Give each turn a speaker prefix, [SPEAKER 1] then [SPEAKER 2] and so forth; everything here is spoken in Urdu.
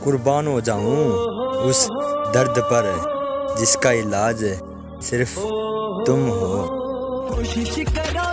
[SPEAKER 1] قربان ہو جاؤں اس درد پر جس کا علاج صرف تم ہو۔
[SPEAKER 2] کوشش کرا